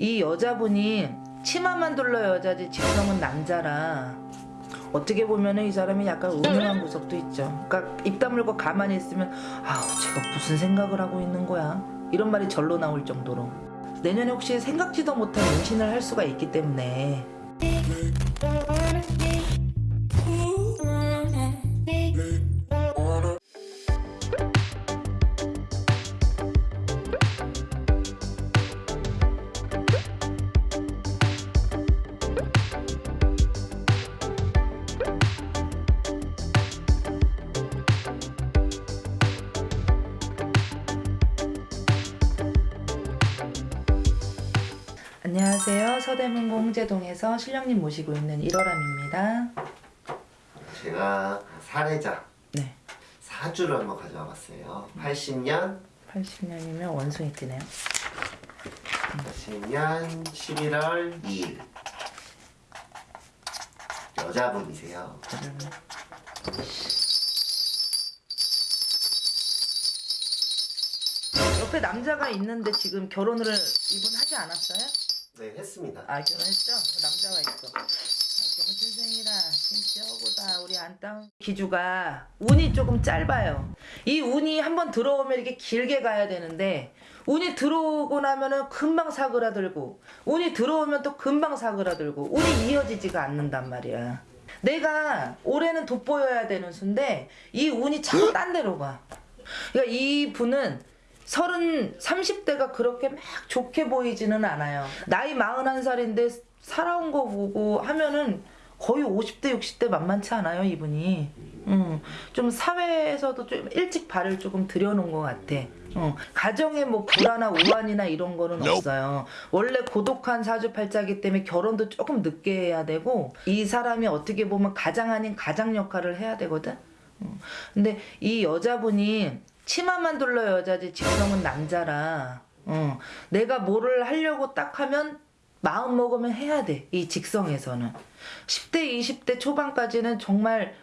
이 여자분이 치마만 둘러 여자지. 직성은 남자라. 어떻게 보면 은 이 사람이 약간 음흉한 구석도 있죠. 그러니까 입 다물고 가만히 있으면 아우 제가 무슨 생각을 하고 있는 거야? 이런 말이 절로 나올 정도로. 내년에 혹시 생각지도 못한 임신을 할 수가 있기 때문에 서대문구 홍제동에서 신령님 모시고 있는 일월함입니다. 제가 사례자 네, 사주를 한번 가져와 봤어요. 80년, 80년이면 원숭이 뜨네요. 80년 11월 2일 여자분이세요. 옆에 남자가 있는데 지금 결혼을 이분 하지 않았어요? 네, 했습니다. 아 결혼했죠? 남자가 있어. 아, 경선생이라 진짜 어고다 우리 안땅 기주가 운이 조금 짧아요. 이 운이 한번 들어오면 이렇게 길게 가야 되는데 운이 들어오고 나면은 금방 사그라들고 운이 들어오면 또 금방 사그라들고 운이 이어지지가 않는단 말이야. 내가 올해는 돋보여야 되는 수인데 이 운이 자꾸 딴 데로 가. 그러니까 이 분은 서른 30대가 그렇게 막 좋게 보이지는 않아요. 나이 41살인데 살아온 거 보고 하면은 거의 50대 60대 만만치 않아요 이분이. 음, 좀 사회에서도 좀 일찍 발을 조금 들여놓은 것 같아. 어, 가정에 뭐 불안이나 우환이나 이런 거는 없어요. 원래 고독한 사주팔자기 때문에 결혼도 조금 늦게 해야 되고 이 사람이 어떻게 보면 가장 아닌 가장 역할을 해야 되거든. 어, 근데 이 여자분이 치마만 둘러 여자지. 직성은 남자라. 어, 내가 뭐를 하려고 딱 하면 마음 먹으면 해야 돼 이 직성에서는. 10대 20대 초반까지는 정말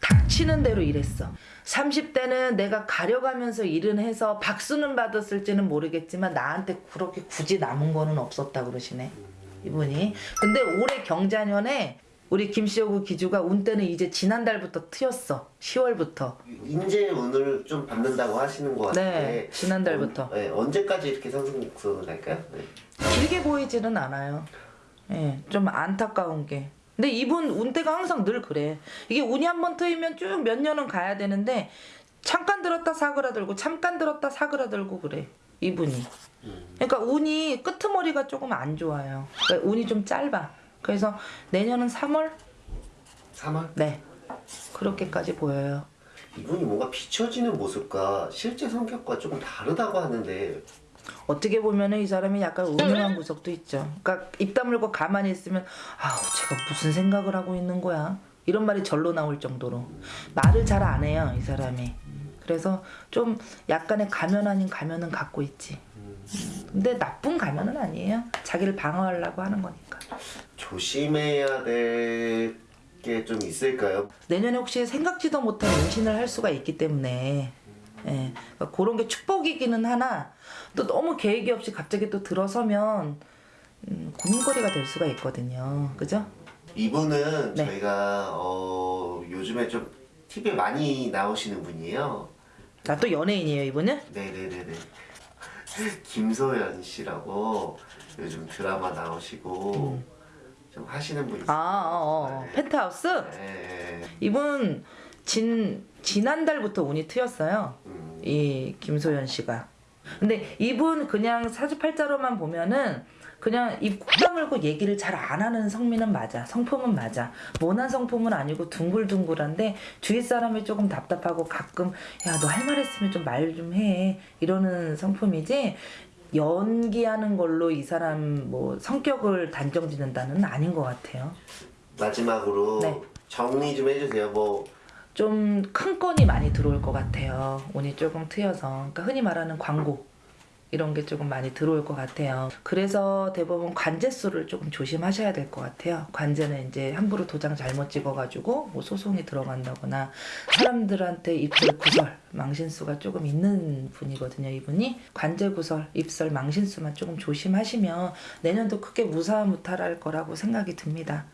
닥치는 대로 일했어. 30대는 내가 가려가면서 일은 해서 박수는 받았을지는 모르겠지만 나한테 그렇게 굳이 남은 거는 없었다 그러시네 이분이. 근데 올해 경자년에 우리 김시호구 기주가 운 때는 이제 지난달부터 트였어 10월부터 인재 운을 좀 받는다고 하시는 것 같은데 네, 지난달부터. 언, 네, 언제까지 이렇게 상승곡선을 갈까요? 네. 길게 보이지는 않아요. 예, 좀 안타까운 게. 근데 이분 운때가 항상 늘 그래. 이게 운이 한 번 트이면 쭉 몇 년은 가야 되는데 잠깐 들었다 사그라들고 잠깐 들었다 사그라들고 그래. 이분이. 그러니까 운이 끄트머리가 조금 안 좋아요. 그러니까 운이 좀 짧아. 그래서 내년은 3월? 3월? 네. 그렇게까지 보여요. 이분이 뭔가 비춰지는 모습과 실제 성격과 조금 다르다고 하는데 어떻게 보면 은 이 사람이 약간 음흉한 구석도 있죠. 그러니까 입 다물고 가만히 있으면 아우 제가 무슨 생각을 하고 있는 거야. 이런 말이 절로 나올 정도로 말을 잘 안 해요 이 사람이. 그래서 좀 약간의 가면 아닌 가면은 갖고 있지. 근데 나쁜 가면은 아니에요. 자기를 방어하려고 하는 거니까. 조심해야 될 게 좀 있을까요? 내년에 혹시 생각지도 못한 임신을 할 수가 있기 때문에 예, 그러니까 그런 게 축복이기는 하나 또 너무 계획이 없이 갑자기 또 들어서면 음, 고민거리가 될 수가 있거든요. 그죠? 이분은 네. 저희가 어, 요즘에 좀 TV에 많이 나오시는 분이에요. 나 또 연예인이에요 이분은? 네네네네. 김소연 씨라고 요즘 드라마 나오시고 좀 하시는 분이 아, 어, 어. 네. 펜트하우스? 네. 이분 진 지난달부터 운이 트였어요. 음, 이 김소연 씨가. 근데 이분 그냥 사주팔자로만 보면은 그냥 입 다물고 얘기를 잘 안 하는 성민은 맞아. 성품은 맞아. 모난 성품은 아니고 둥글둥글한데 주위 사람이 조금 답답하고 가끔 야 너 할 말 했으면 좀 말 좀 해. 이러는 성품이지 연기하는 걸로 이 사람 뭐 성격을 단정 짓는다는 아닌 것 같아요. 마지막으로 네. 정리 좀 해주세요. 뭐 좀 큰 건이 많이 들어올 것 같아요. 운이 조금 트여서. 그러니까 흔히 말하는 광고 이런 게 조금 많이 들어올 것 같아요. 그래서 대부분 관제수를 조금 조심하셔야 될 것 같아요. 관제는 이제 함부로 도장 잘못 찍어가지고 뭐 소송이 들어간다거나 사람들한테 입술 구설, 망신수가 조금 있는 분이거든요. 이분이 관제 구설, 입설, 망신수만 조금 조심하시면 내년도 크게 무사무탈할 거라고 생각이 듭니다.